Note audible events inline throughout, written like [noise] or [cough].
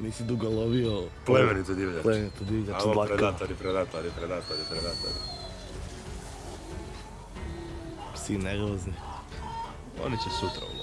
Nisi dugo lovio... Plemenitu divljač. Plemenitu divljač, dlaka. predatori, predatori, predatori, predatori. Psi nervozni. Oni će sutra u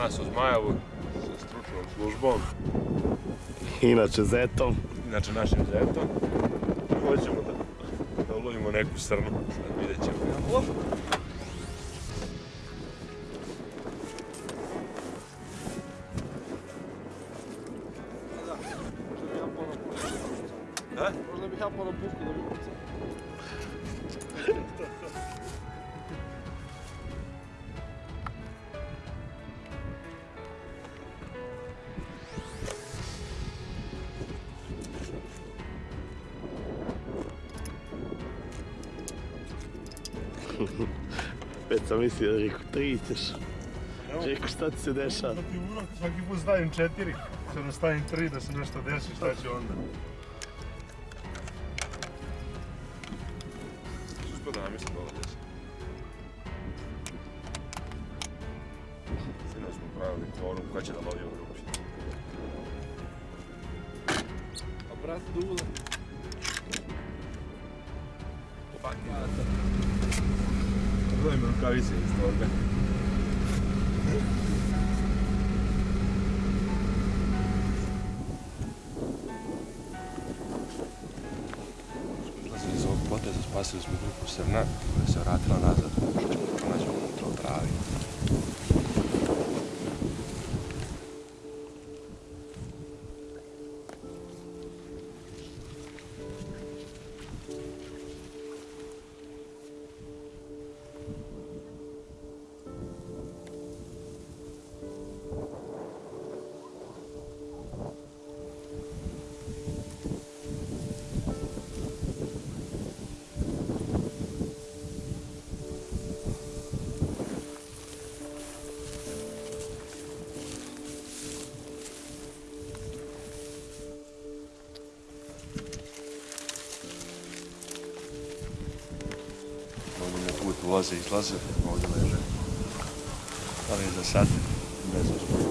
Danas u Zmajevu sa stručnom službom Inače zetom. inače našim zetom. Hoćemo da, da ulovimo neku srnu, sad vidjet ćemo. Da? Možda bih ja ponovno puško da bi pucao. [laughs] Već sam mislio da rekao tri ćeš. Rekao šta ti se dešava? Da ti urok, svaki put stavim četiri, sad da stavim tri da se nešto desi, šta će onda? Uspio da namislim dole desi. Sinoć smo pravili kvorum, ko će da lovi u grupi. A brat Dule. Gledaj mi rukavice iz toga. Iz spasili smo grupu srna koja se vratila nazad, što ćemo pronađemo unutra u travi. Ulaze i izlaze, ovdje leže. Ali za sad, bez uspjeha.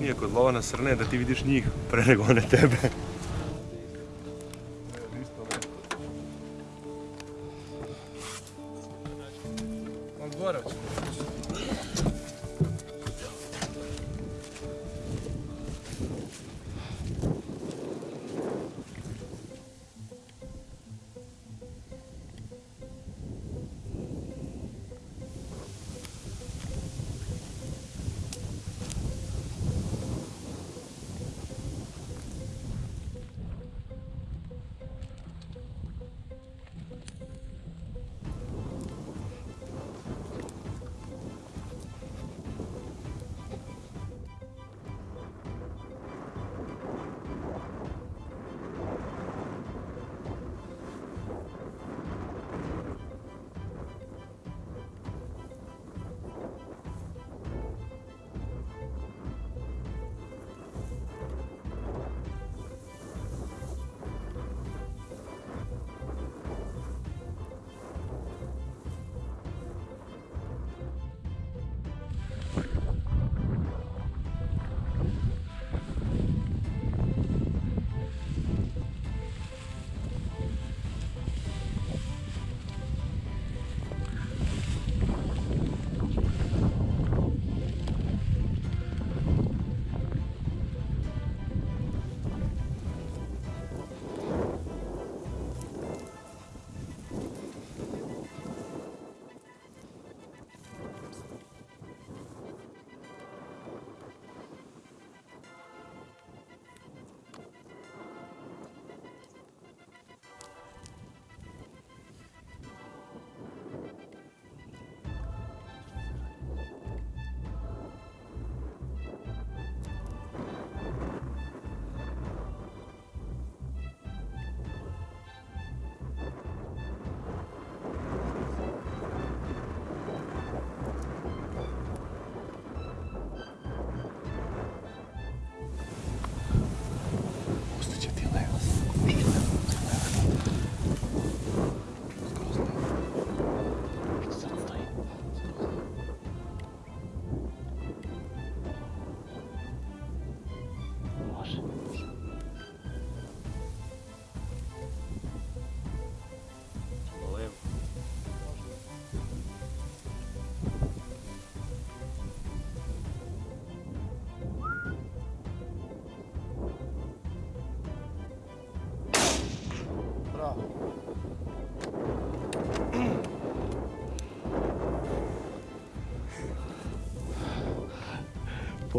Bitnije kod lova na srne da ti vidiš njih pre nego one tebe.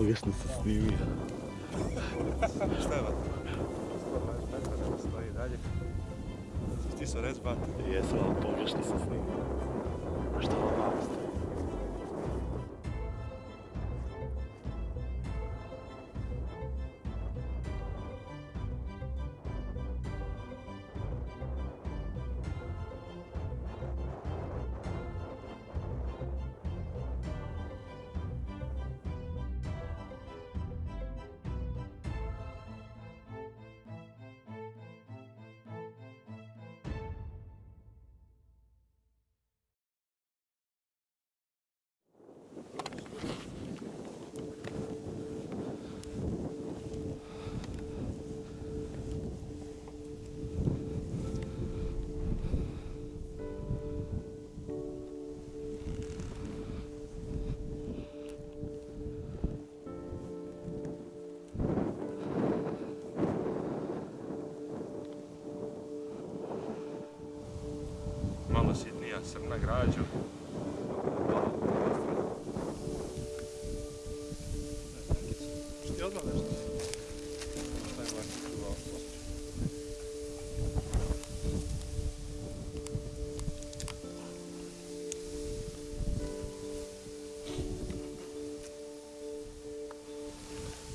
Pogrešno se snimio. Šta je vata? 120 metara stoji dalje. Ti su rec bata. Jesam, ali pogrešno se snimio. Šta vam malo građu. Što ti odmah?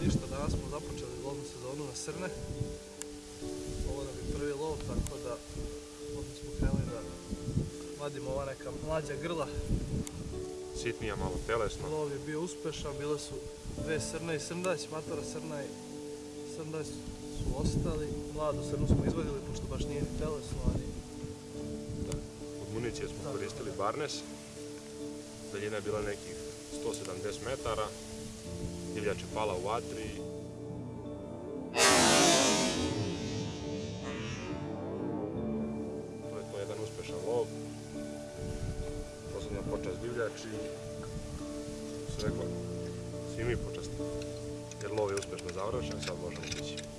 Ništa, danas smo započeli lovnu sezonu na srne. Vadimo ova neka mlađa grla. Sitnija, malo telesno. Lov je bio uspešan, bile su dve srne i srndać, matora srna i srndać su ostali. Mladu srnu smo izvadili, pošto baš nije ni telesno, ali Od municije smo Da. koristili Barnes. Daljina je bila nekih 170 metara. Divljač je pala u vatri. Se rekla, svi mi počast. Jer lov je uspešno završen, sad možemo ići.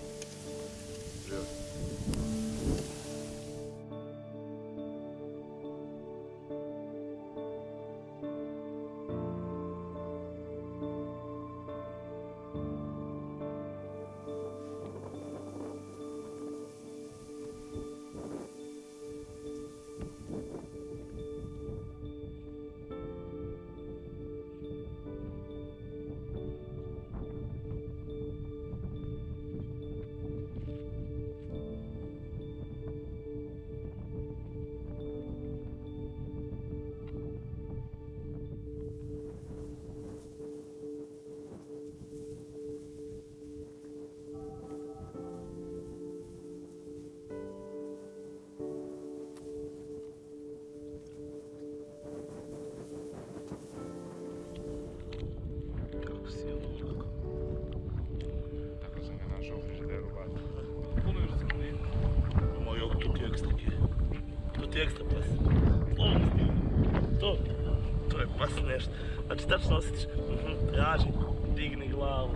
ekstra pas. To, to je pas nešto. Znači tačno osjetiš, mhm, traži, digni glavu.